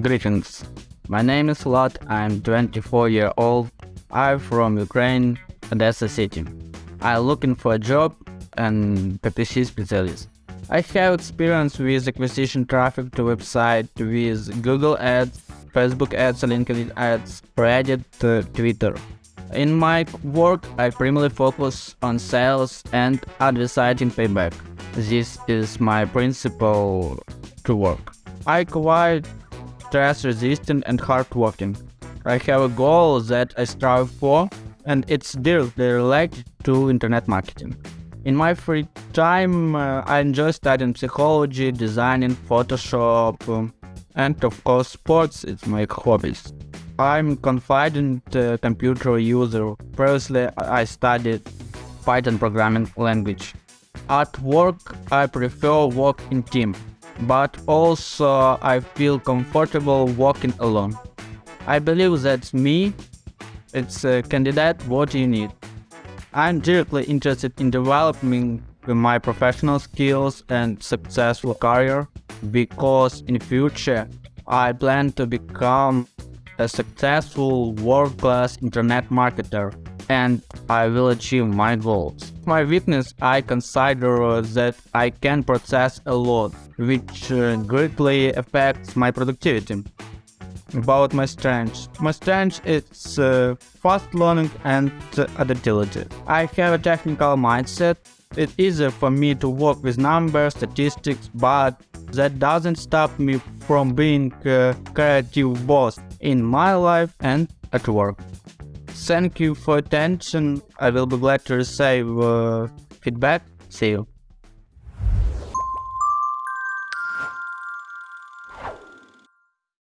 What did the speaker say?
Greetings. My name is Vlad. I'm 24 year old. I'm from Ukraine, Odessa city. I'm looking for a job and PPC specialist. I have experience with acquisition traffic to website with Google Ads, Facebook Ads, LinkedIn Ads, Reddit, uh, Twitter. In my work, I primarily focus on sales and advertising payback. This is my principle to work. I quite stress resistant and hardworking. I have a goal that I strive for, and it's directly related to internet marketing. In my free time, uh, I enjoy studying psychology, designing, Photoshop, um, and of course, sports. It's my hobbies. I'm confident uh, computer user. Previously, I studied Python programming language. At work, I prefer work in team, but also I feel comfortable walking alone. I believe that me. It's a candidate what you need. I'm directly interested in developing my professional skills and successful career because in future I plan to become a successful world-class internet marketer and I will achieve my goals. My weakness I consider that I can process a lot, which uh, greatly affects my productivity about my strengths. My strength is uh, fast learning and uh, adaptability. I have a technical mindset. It's easier for me to work with numbers, statistics, but that doesn't stop me from being a creative boss in my life and at work. Thank you for attention. I will be glad to receive uh, feedback. See you.